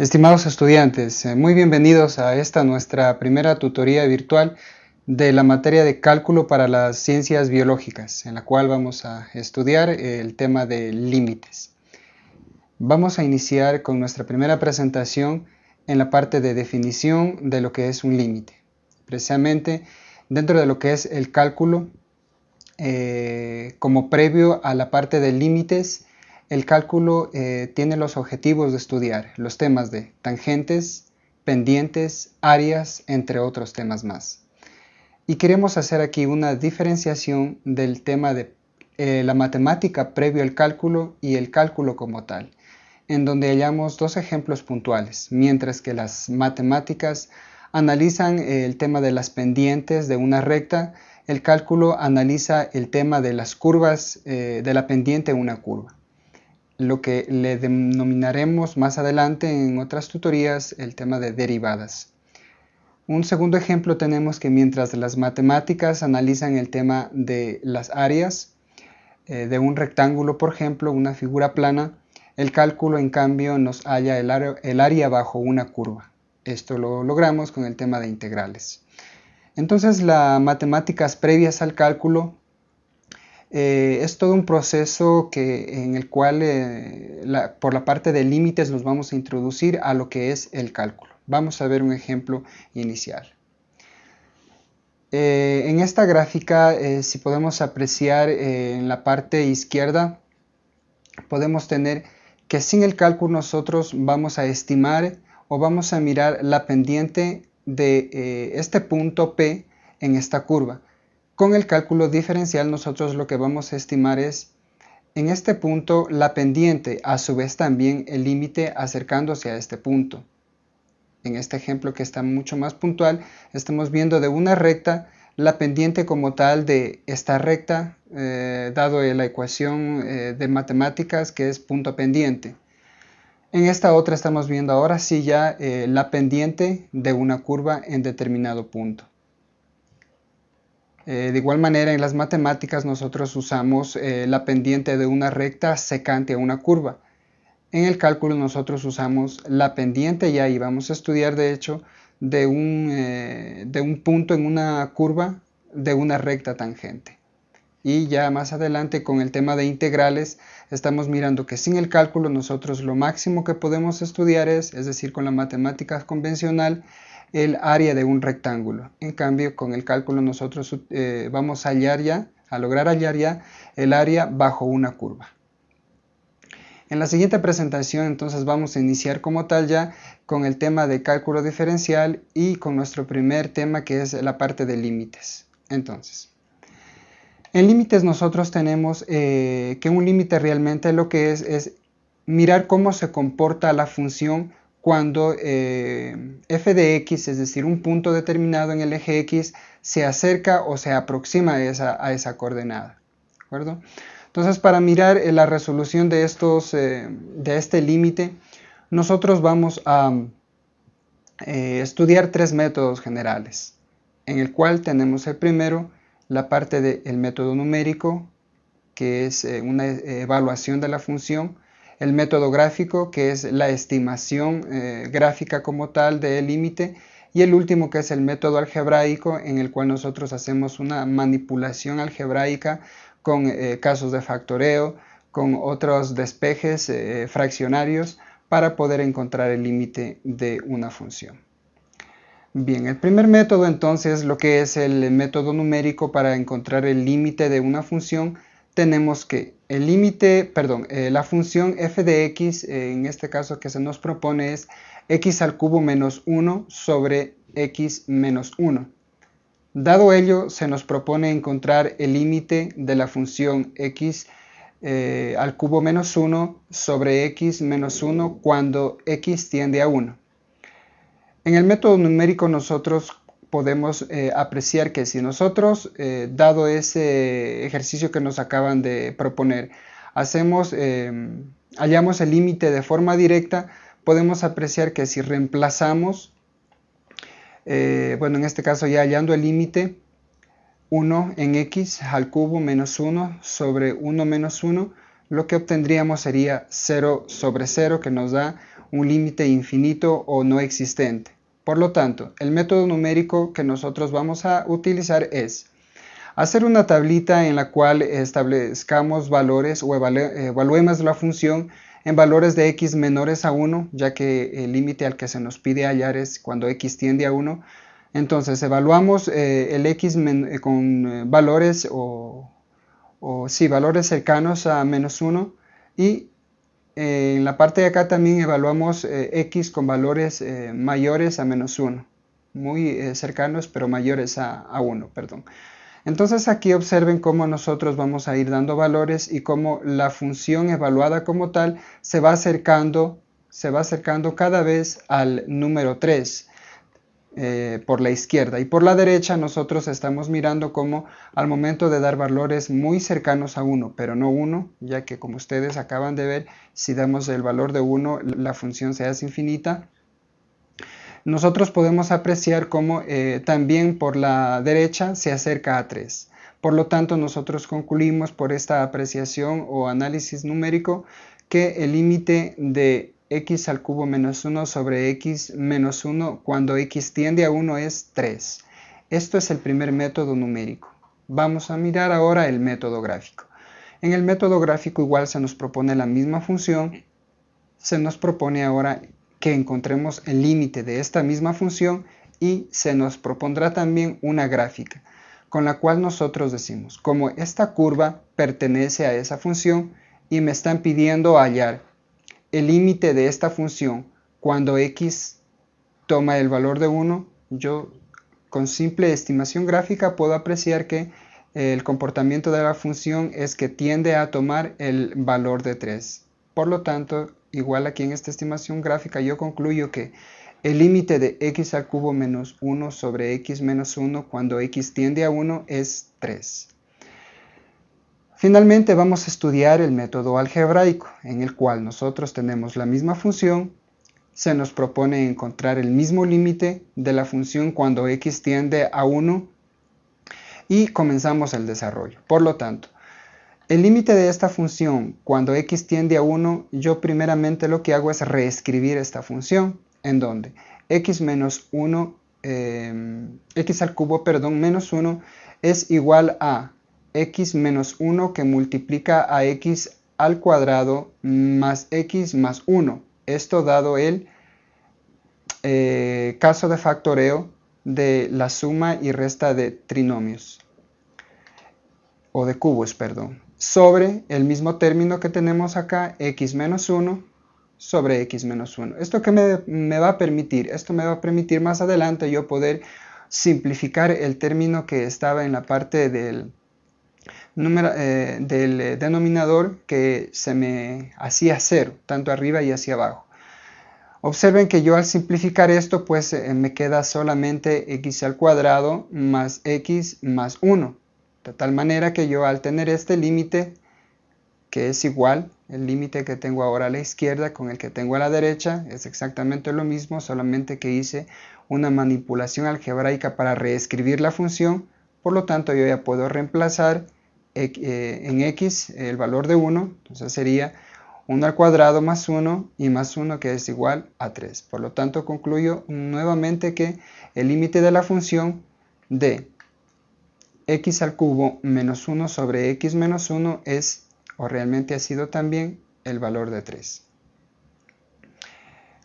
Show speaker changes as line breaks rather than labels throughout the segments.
Estimados estudiantes, eh, muy bienvenidos a esta nuestra primera tutoría virtual de la materia de cálculo para las ciencias biológicas, en la cual vamos a estudiar el tema de límites. Vamos a iniciar con nuestra primera presentación en la parte de definición de lo que es un límite. Precisamente dentro de lo que es el cálculo, eh, como previo a la parte de límites, el cálculo eh, tiene los objetivos de estudiar los temas de tangentes, pendientes, áreas, entre otros temas más. Y queremos hacer aquí una diferenciación del tema de eh, la matemática previo al cálculo y el cálculo como tal, en donde hallamos dos ejemplos puntuales, mientras que las matemáticas analizan el tema de las pendientes de una recta, el cálculo analiza el tema de las curvas eh, de la pendiente de una curva lo que le denominaremos más adelante en otras tutorías el tema de derivadas. Un segundo ejemplo tenemos que mientras las matemáticas analizan el tema de las áreas eh, de un rectángulo, por ejemplo, una figura plana, el cálculo en cambio nos halla el el área bajo una curva. Esto lo logramos con el tema de integrales. Entonces las matemáticas previas al cálculo eh, es todo un proceso que, en el cual eh, por la parte de límites nos vamos a introducir a lo que es el cálculo. Vamos a ver un ejemplo inicial. Eh, en esta gráfica, si podemos apreciar en la parte izquierda, podemos tener que sin el cálculo nosotros vamos a estimar o vamos a mirar la pendiente de este punto P en esta curva. Con el cálculo diferencial nosotros lo que vamos a estimar es en este punto la pendiente, a su vez también el límite acercándose a este punto. En este ejemplo que está mucho más puntual, estamos viendo de una recta la pendiente como tal de esta recta, eh, dado la ecuación eh, de matemáticas que es punto pendiente. En esta otra estamos viendo ahora sí ya eh, la pendiente de una curva en determinado punto. Eh, de igual manera en las matemáticas nosotros usamos eh, la pendiente de una recta secante a una curva. En el cálculo nosotros usamos la pendiente y ahí vamos a estudiar de hecho de un, eh, de un punto en una curva de una recta tangente. Y ya más adelante con el tema de integrales estamos mirando que sin el cálculo nosotros lo máximo que podemos estudiar es, es decir, con la matemática convencional, el área de un rectángulo. En cambio, con el cálculo nosotros eh, vamos a hallar ya, a lograr hallar ya el área bajo una curva. En la siguiente presentación entonces vamos a iniciar como tal ya con el tema de cálculo diferencial y con nuestro primer tema que es la parte de límites. Entonces, en límites nosotros tenemos eh, que un límite realmente lo que es es mirar cómo se comporta la función cuando eh, f de x, es decir, un punto determinado en el eje x, se acerca o se aproxima a esa, coordenada. ¿de acuerdo? Entonces, para mirar eh, la resolución de, estos, eh, de este límite, nosotros vamos a estudiar tres métodos generales, en el cual tenemos el primero, la parte del método numérico, que es una evaluación de la función, el método gráfico, que es la estimación eh, gráfica como tal del límite, y el último que es el método algebraico, en el cual nosotros hacemos una manipulación algebraica con eh, casos de factoreo, con otros despejes eh, fraccionarios, para poder encontrar el límite de una función. Bien, el primer método entonces lo que es el método numérico para encontrar el límite de una función tenemos que el límite, perdón, eh, la función f de x, eh, en este caso que se nos propone es x al cubo menos 1 sobre x menos 1. Dado ello, se nos propone encontrar el límite de la función x eh, al cubo menos 1 sobre x menos 1 cuando x tiende a 1. En el método numérico nosotros podemos eh, apreciar que si nosotros, eh, dado ese ejercicio que nos acaban de proponer, hacemos, em, hallamos el límite de forma directa, podemos apreciar que si reemplazamos, eh, bueno, en este caso ya hallando el límite, 1 en x al cubo menos 1 sobre 1 menos 1, lo que obtendríamos sería 0 sobre 0 que nos da un límite infinito o no existente. Por lo tanto, el método numérico que nosotros vamos a utilizar es hacer una tablita en la cual establezcamos valores o evaluemos la función en valores de x menores a 1, ya que el límite al que se nos pide hallar es cuando x tiende a 1. Entonces evaluamos eh, el x eh, con eh, valores o, o sí, valores cercanos a menos 1 y en la parte de acá también evaluamos x con valores mayores a menos 1, muy cercanos pero mayores a, a 1, perdón. Entonces aquí observen cómo nosotros vamos a ir dando valores y cómo la función evaluada como tal se va acercando, se va acercando cada vez al número 3 eh, por la izquierda y por la derecha nosotros estamos mirando cómo al momento de dar valores muy cercanos a 1 pero no 1 ya que como ustedes acaban de ver si damos el valor de 1 la función se hace infinita nosotros podemos apreciar cómo eh, también por la derecha se acerca a 3. Por lo tanto, nosotros concluimos por esta apreciación o análisis numérico que el límite de x al cubo menos 1 sobre x menos 1 cuando x tiende a 1 es 3. Esto es el primer método numérico. Vamos a mirar ahora el método gráfico. En el método gráfico igual se nos propone la misma función, se nos propone ahora que encontremos el límite de esta misma función y se nos propondrá también una gráfica, con la cual nosotros decimos, como esta curva pertenece a esa función y me están pidiendo hallar el límite de esta función cuando x toma el valor de 1, yo con simple estimación gráfica puedo apreciar que el comportamiento de la función es que tiende a tomar el valor de 3. Por lo tanto, igual aquí en esta estimación gráfica yo concluyo que el límite de x al cubo menos 1 sobre x menos 1 cuando x tiende a 1 es 3. Finalmente vamos a estudiar el método algebraico, en el cual nosotros tenemos la misma función, se nos propone encontrar el mismo límite de la función cuando x tiende a 1 y comenzamos el desarrollo. Por lo tanto, el límite de esta función, cuando x tiende a 1, yo primeramente lo que hago es reescribir esta función, en donde x menos 1, em, x al cubo, perdón, menos 1 es igual a x menos 1 que multiplica a x al cuadrado más x más 1. Esto dado el eh, caso de factoreo de la suma y resta de trinomios, o de cubos, perdón sobre el mismo término que tenemos acá, x menos 1 sobre x menos 1. ¿Esto qué me, va a permitir? Esto me va a permitir más adelante yo poder simplificar el término que estaba en la parte del, número, eh, del eh, denominador que se me hacía cero, tanto arriba y hacia abajo. Observen que yo al simplificar esto, pues eh, me queda solamente x al cuadrado más x más 1. De tal manera que yo al tener este límite, que es igual, el límite que tengo ahora a la izquierda con el que tengo a la derecha, es exactamente lo mismo, solamente que hice una manipulación algebraica para reescribir la función, por lo tanto yo ya puedo reemplazar en x el valor de 1, entonces sería 1 al cuadrado más 1 y más 1 que es igual a 3. Por lo tanto concluyo nuevamente que el límite de la función de x al cubo menos 1 sobre x menos 1 es, o realmente ha sido también, el valor de 3.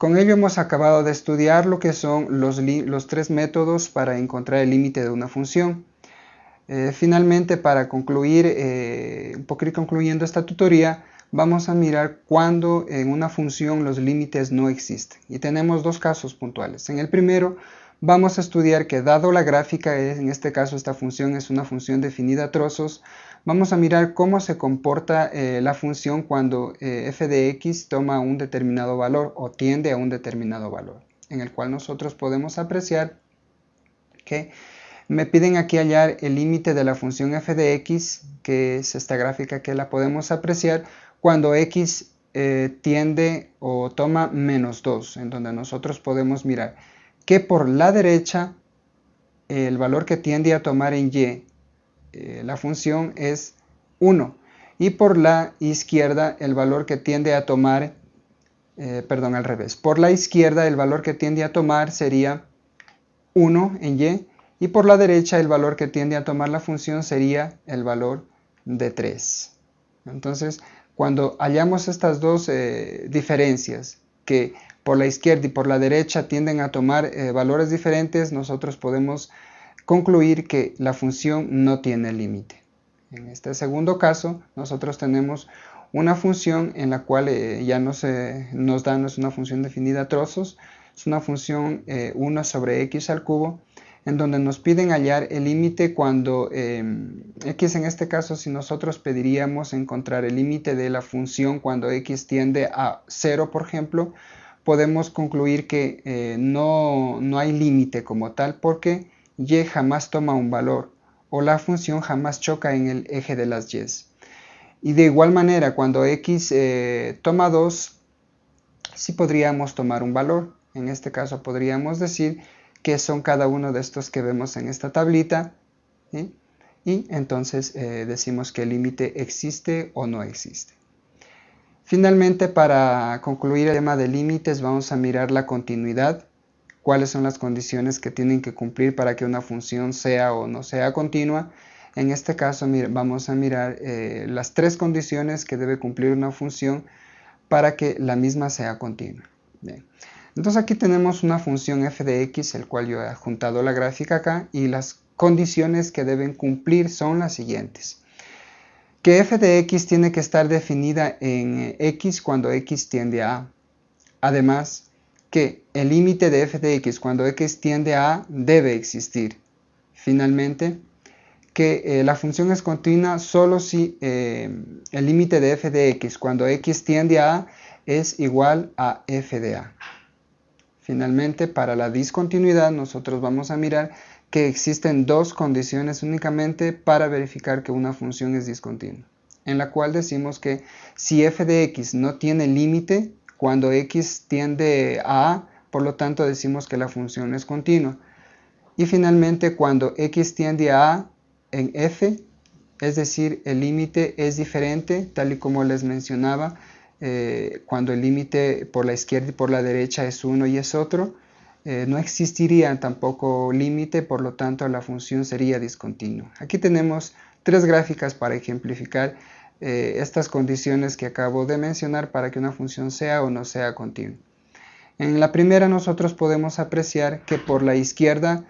Con ello hemos acabado de estudiar lo que son los, tres métodos para encontrar el límite de una función. Eh, finalmente, para concluir, eh, un poco concluyendo esta tutoría, vamos a mirar cuando en una función los límites no existen. Y tenemos dos casos puntuales. En el primero, vamos a estudiar que dado la gráfica, en este caso esta función es una función definida a trozos, vamos a mirar cómo se comporta eh, la función cuando eh, f de x toma un determinado valor o tiende a un determinado valor, en el cual nosotros podemos apreciar que me piden aquí hallar el límite de la función f de x, que es esta gráfica que la podemos apreciar cuando x eh, tiende o toma menos 2, en donde nosotros podemos mirar que por la derecha el valor que tiende a tomar en y eh, la función es 1 y por la izquierda el valor que tiende a tomar, eh, perdón, al revés, por la izquierda el valor que tiende a tomar sería 1 en y y por la derecha el valor que tiende a tomar la función sería el valor de 3. Entonces, cuando hallamos estas dos eh, diferencias, que por la izquierda y por la derecha tienden a tomar eh, valores diferentes, nosotros podemos concluir que la función no tiene límite. En este segundo caso, nosotros tenemos una función en la cual eh, ya no se nos da, no es una función definida a trozos, es una función 1 sobre x al cubo, en donde nos piden hallar el límite cuando em, x en este caso si nosotros pediríamos encontrar el límite de la función cuando x tiende a 0 por ejemplo podemos concluir que eh, no, no hay límite como tal porque y jamás toma un valor o la función jamás choca en el eje de las y. Y de igual manera cuando x eh, toma 2 sí podríamos tomar un valor. En este caso podríamos decir qué son cada uno de estos que vemos en esta tablita. Y entonces eh, decimos que el límite existe o no existe. Finalmente, para concluir el tema de límites, vamos a mirar la continuidad. Cuáles son las condiciones que tienen que cumplir para que una función sea o no sea continua. En este caso vamos a mirar eh, las tres condiciones que debe cumplir una función para que la misma sea continua. Entonces aquí tenemos una función f de x, el cual yo he juntado la gráfica acá, y las condiciones que deben cumplir son las siguientes. Que f de x tiene que estar definida en x cuando x tiende a a. Además, que el límite de f de x cuando x tiende a a debe existir. Finalmente, que eh, la función es continua solo si eh, el límite de f de x cuando x tiende a a es igual a f de a. Finalmente, para la discontinuidad nosotros vamos a mirar que existen dos condiciones únicamente para verificar que una función es discontinua, en la cual decimos que si f de x no tiene límite, cuando x tiende a a, por lo tanto decimos que la función es continua. Y finalmente, cuando x tiende a a en f, es decir, el límite es diferente, tal y como les mencionaba, eh, cuando el límite por la izquierda y por la derecha es uno y es otro, eh, no existiría tampoco límite, por lo tanto la función sería discontinua. Aquí tenemos tres gráficas para ejemplificar eh, estas condiciones que acabo de mencionar para que una función sea o no sea continua. En la primera nosotros podemos apreciar que por la izquierda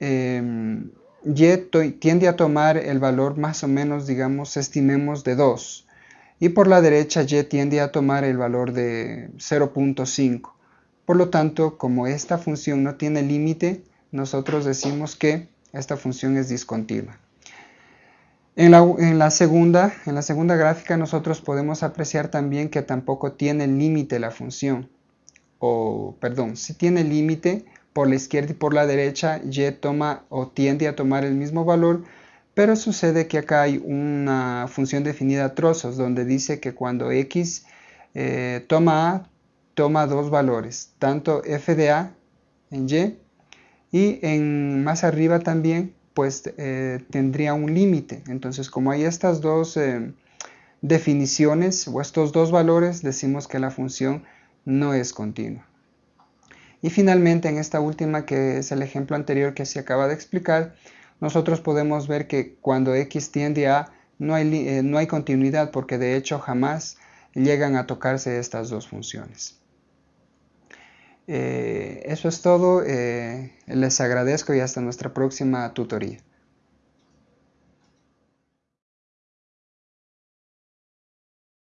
em, y tiende a tomar el valor más o menos, digamos, estimemos de 2 y por la derecha y tiende a tomar el valor de 0.5. Por lo tanto, como esta función no tiene límite, nosotros decimos que esta función es discontinua. En la, segunda, en la segunda gráfica nosotros podemos apreciar también que tampoco tiene límite la función. O, perdón, si tiene límite por la izquierda y por la derecha, y toma o tiende a tomar el mismo valor, pero sucede que acá hay una función definida a trozos donde dice que cuando x eh, toma a, toma dos valores, tanto f de a en y y en más arriba también pues eh, tendría un límite. Entonces como hay estas dos eh, definiciones o estos dos valores decimos que la función no es continua. Y finalmente en esta última que es el ejemplo anterior que se acaba de explicar, nosotros podemos ver que cuando x tiende a no hay, eh, no hay continuidad porque de hecho jamás llegan a tocarse estas dos funciones. Eh, eso es todo, eh, les agradezco y hasta nuestra próxima tutoría.